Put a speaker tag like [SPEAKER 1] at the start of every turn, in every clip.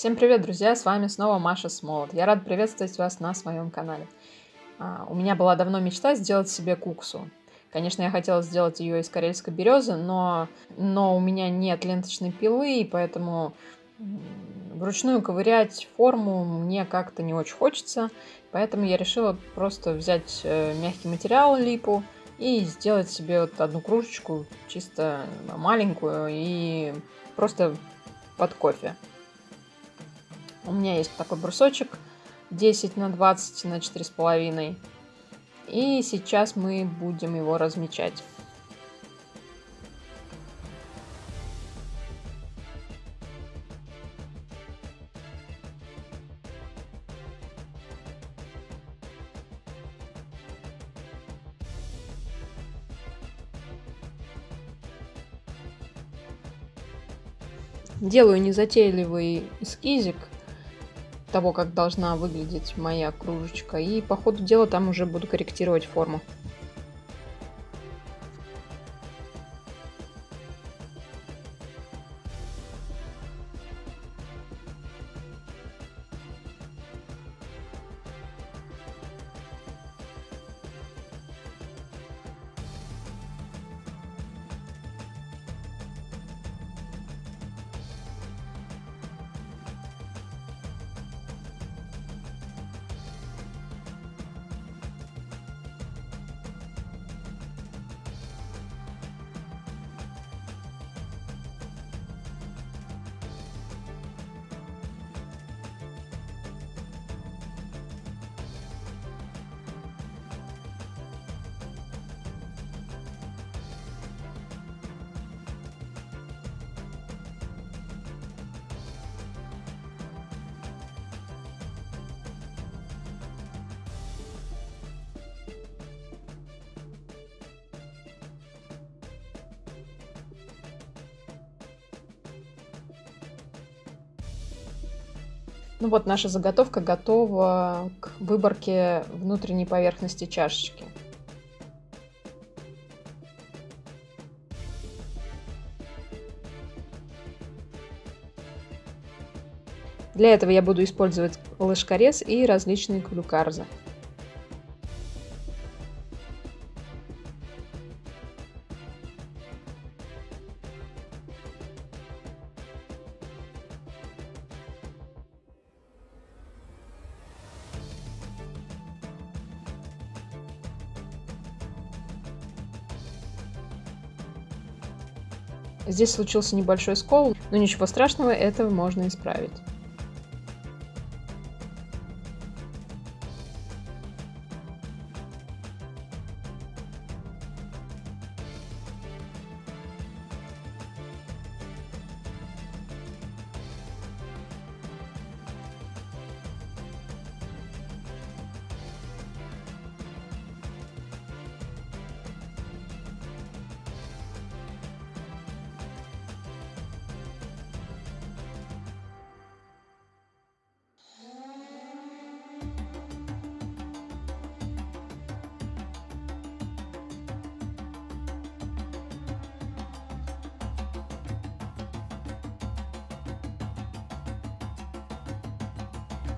[SPEAKER 1] Всем привет, друзья! С вами снова Маша Смолот. Я рад приветствовать вас на своем канале. А, у меня была давно мечта сделать себе куксу. Конечно, я хотела сделать ее из карельской березы, но, но у меня нет ленточной пилы, и поэтому вручную ковырять форму мне как-то не очень хочется. Поэтому я решила просто взять э, мягкий материал, липу, и сделать себе вот одну кружечку, чисто маленькую, и просто под кофе. У меня есть такой брусочек 10 на 20 на 4,5. И сейчас мы будем его размечать. Делаю незатейливый эскизик того, как должна выглядеть моя кружечка. И по ходу дела там уже буду корректировать форму. Ну вот наша заготовка готова к выборке внутренней поверхности чашечки. Для этого я буду использовать ложкорез и различные клюкарзы. Здесь случился небольшой скол, но ничего страшного, это можно исправить.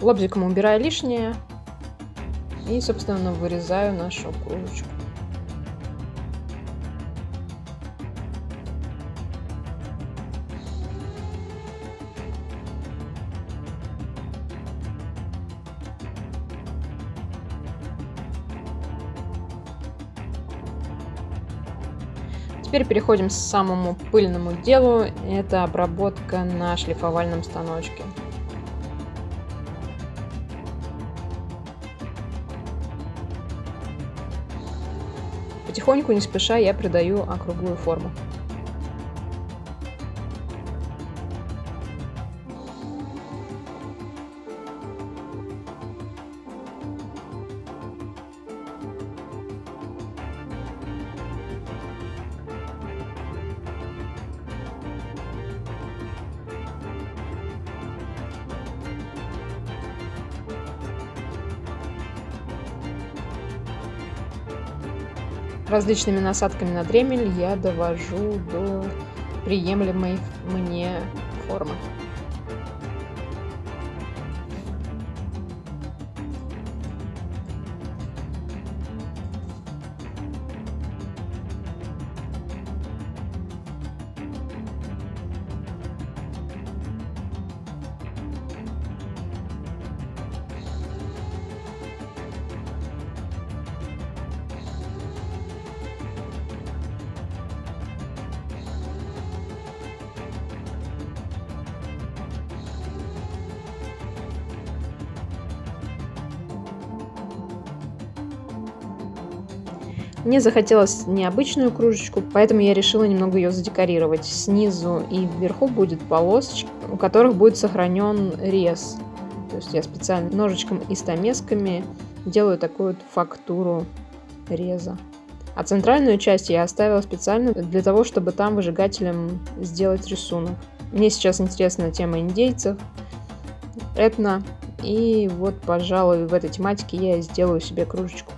[SPEAKER 1] Лобзиком убираю лишнее. И, собственно, вырезаю нашу кружечку. Теперь переходим к самому пыльному делу. Это обработка на шлифовальном станочке. Потихоньку, не спеша, я придаю округлую форму. Различными насадками на дремель я довожу до приемлемой мне формы. Мне захотелось необычную кружечку, поэтому я решила немного ее задекорировать. Снизу и вверху будет полосочки, у которых будет сохранен рез. То есть я специально ножичком и стамесками делаю такую вот фактуру реза. А центральную часть я оставила специально для того, чтобы там выжигателем сделать рисунок. Мне сейчас интересна тема индейцев, этно, и вот, пожалуй, в этой тематике я сделаю себе кружечку.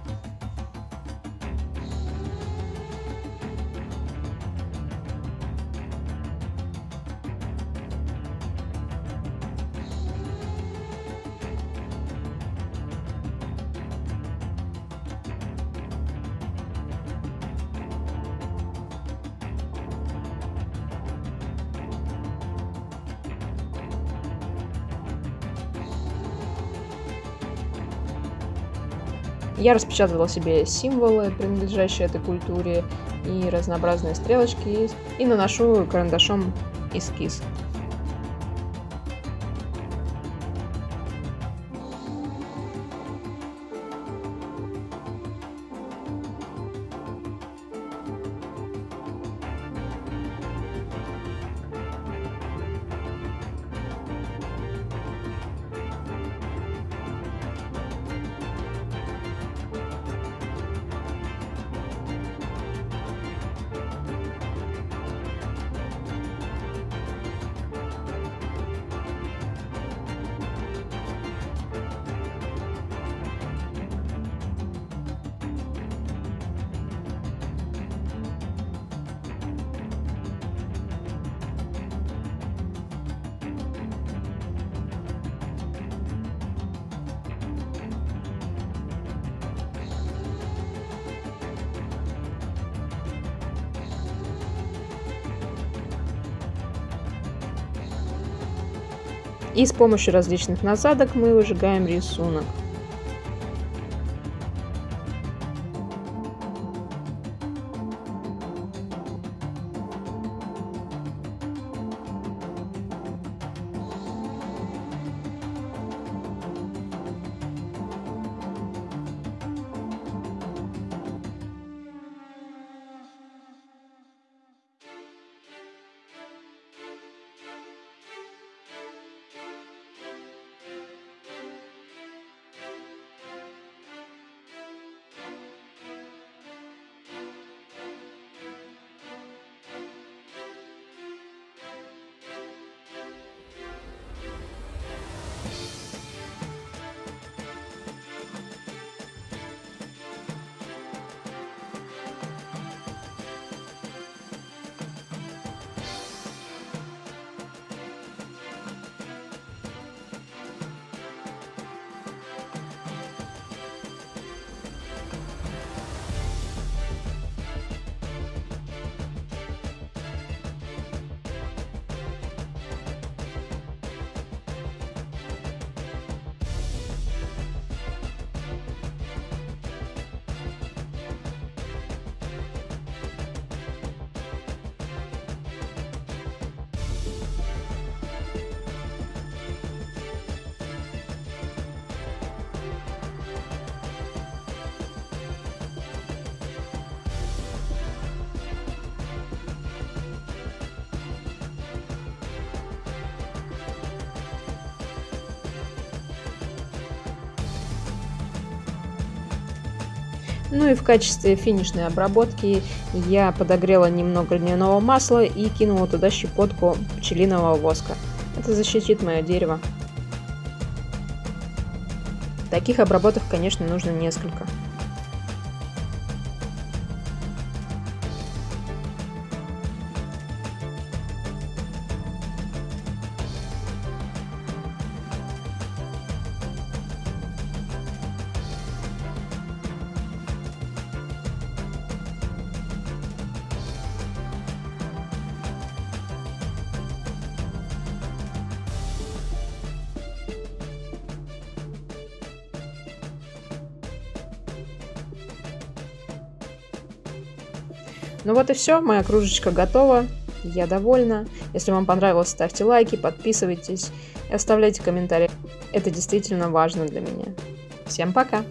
[SPEAKER 1] Я распечатала себе символы, принадлежащие этой культуре, и разнообразные стрелочки, и наношу карандашом эскиз. И с помощью различных насадок мы выжигаем рисунок. Ну и в качестве финишной обработки я подогрела немного льняного масла и кинула туда щепотку пчелиного воска. Это защитит мое дерево. Таких обработок, конечно, нужно несколько. Ну вот и все, моя кружечка готова. Я довольна. Если вам понравилось, ставьте лайки, подписывайтесь и оставляйте комментарии. Это действительно важно для меня. Всем пока!